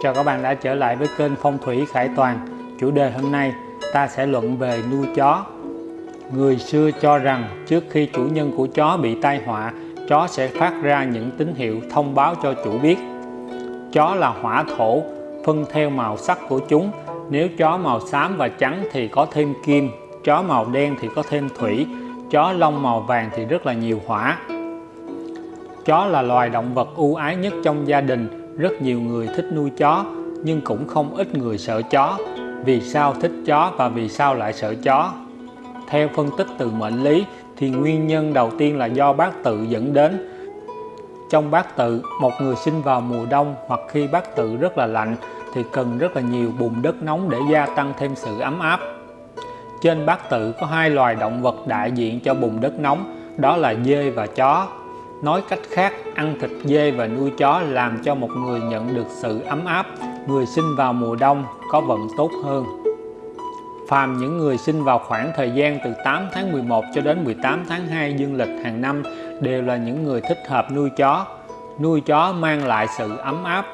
Chào các bạn đã trở lại với kênh Phong thủy Khải Toàn. Chủ đề hôm nay ta sẽ luận về nuôi chó. Người xưa cho rằng trước khi chủ nhân của chó bị tai họa, chó sẽ phát ra những tín hiệu thông báo cho chủ biết. Chó là hỏa thổ, phân theo màu sắc của chúng. Nếu chó màu xám và trắng thì có thêm kim, chó màu đen thì có thêm thủy, chó lông màu vàng thì rất là nhiều hỏa. Chó là loài động vật ưu ái nhất trong gia đình rất nhiều người thích nuôi chó, nhưng cũng không ít người sợ chó. Vì sao thích chó và vì sao lại sợ chó? Theo phân tích từ mệnh lý, thì nguyên nhân đầu tiên là do bát tự dẫn đến. Trong bát tự, một người sinh vào mùa đông hoặc khi bát tự rất là lạnh, thì cần rất là nhiều bùn đất nóng để gia tăng thêm sự ấm áp. Trên bát tự có hai loài động vật đại diện cho bùn đất nóng, đó là dê và chó. Nói cách khác, ăn thịt dê và nuôi chó làm cho một người nhận được sự ấm áp, người sinh vào mùa đông có vận tốt hơn. Phàm những người sinh vào khoảng thời gian từ 8 tháng 11 cho đến 18 tháng 2 dương lịch hàng năm đều là những người thích hợp nuôi chó. Nuôi chó mang lại sự ấm áp.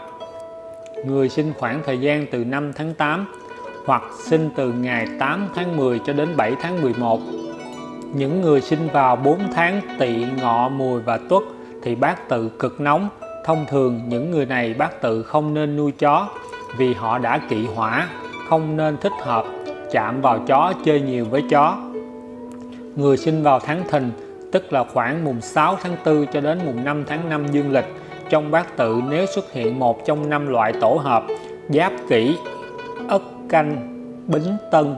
Người sinh khoảng thời gian từ 5 tháng 8 hoặc sinh từ ngày 8 tháng 10 cho đến 7 tháng 11 những người sinh vào 4 tháng tỵ ngọ, mùi và tuất thì bát tự cực nóng. Thông thường, những người này bát tự không nên nuôi chó vì họ đã kỵ hỏa, không nên thích hợp chạm vào chó, chơi nhiều với chó. Người sinh vào tháng thìn, tức là khoảng mùng 6 tháng 4 cho đến mùng 5 tháng 5 dương lịch, trong bát tự nếu xuất hiện một trong năm loại tổ hợp, giáp kỷ ất canh, bính tân,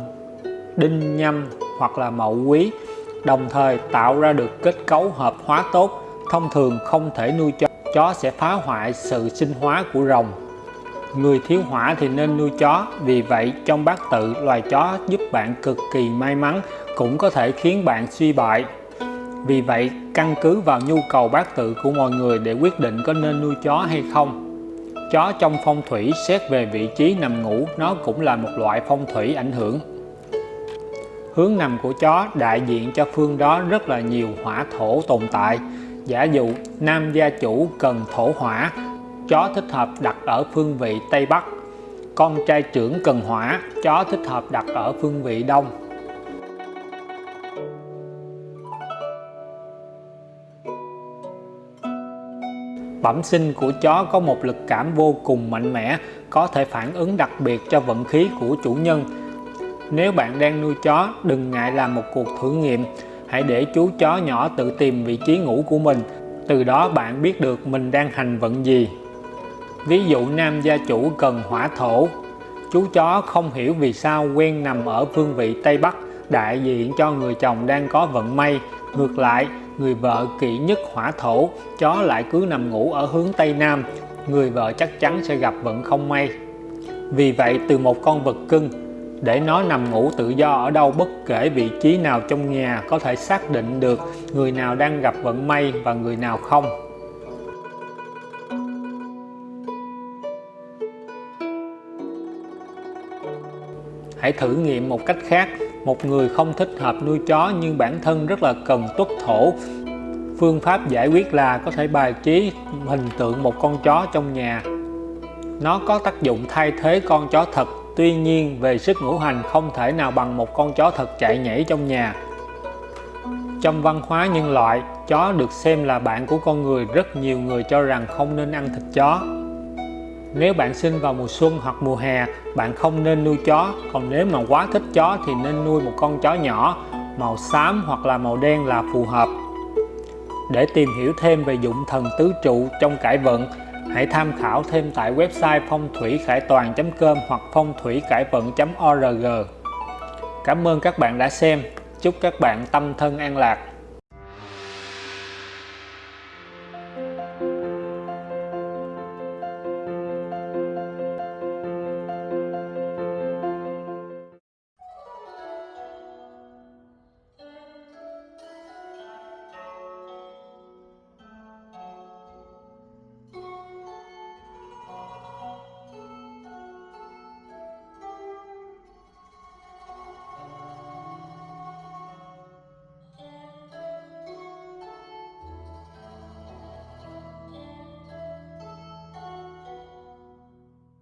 đinh nhâm hoặc là mậu quý đồng thời tạo ra được kết cấu hợp hóa tốt, thông thường không thể nuôi chó. Chó sẽ phá hoại sự sinh hóa của rồng. Người thiếu hỏa thì nên nuôi chó, vì vậy trong bát tự, loài chó giúp bạn cực kỳ may mắn, cũng có thể khiến bạn suy bại. Vì vậy, căn cứ vào nhu cầu bát tự của mọi người để quyết định có nên nuôi chó hay không, chó trong phong thủy xét về vị trí nằm ngủ, nó cũng là một loại phong thủy ảnh hưởng hướng nằm của chó đại diện cho phương đó rất là nhiều hỏa thổ tồn tại. Giả dụ nam gia chủ cần thổ hỏa chó thích hợp đặt ở phương vị Tây Bắc. Con trai trưởng cần hỏa chó thích hợp đặt ở phương vị Đông. Bẩm sinh của chó có một lực cảm vô cùng mạnh mẽ, có thể phản ứng đặc biệt cho vận khí của chủ nhân nếu bạn đang nuôi chó, đừng ngại làm một cuộc thử nghiệm. Hãy để chú chó nhỏ tự tìm vị trí ngủ của mình. Từ đó bạn biết được mình đang hành vận gì. Ví dụ nam gia chủ cần hỏa thổ. Chú chó không hiểu vì sao quen nằm ở phương vị Tây Bắc đại diện cho người chồng đang có vận may. Ngược lại, người vợ kỵ nhất hỏa thổ, chó lại cứ nằm ngủ ở hướng Tây Nam. Người vợ chắc chắn sẽ gặp vận không may. Vì vậy, từ một con vật cưng, để nó nằm ngủ tự do ở đâu bất kể vị trí nào trong nhà có thể xác định được người nào đang gặp vận may và người nào không. Hãy thử nghiệm một cách khác. Một người không thích hợp nuôi chó nhưng bản thân rất là cần tuất thổ. Phương pháp giải quyết là có thể bài trí hình tượng một con chó trong nhà. Nó có tác dụng thay thế con chó thật. Tuy nhiên về sức ngũ hành không thể nào bằng một con chó thật chạy nhảy trong nhà. Trong văn hóa nhân loại, chó được xem là bạn của con người rất nhiều người cho rằng không nên ăn thịt chó. Nếu bạn sinh vào mùa xuân hoặc mùa hè, bạn không nên nuôi chó, còn nếu mà quá thích chó thì nên nuôi một con chó nhỏ, màu xám hoặc là màu đen là phù hợp. Để tìm hiểu thêm về dụng thần tứ trụ trong cải vận, Hãy tham khảo thêm tại website phong thủy khải toàn.com hoặc phong thủy cải vận.org. Cảm ơn các bạn đã xem. Chúc các bạn tâm thân an lạc.